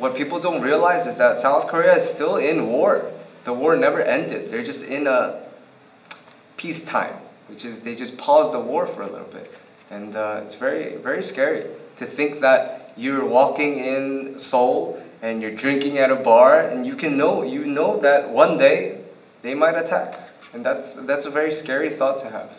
what people don't realize is that South Korea is still in war. The war never ended. They're just in a peacetime, which is they just paused the war for a little bit. And uh, it's very, very scary to think that you're walking in Seoul and you're drinking at a bar and you can know, you know that one day they might attack. And that's, that's a very scary thought to have.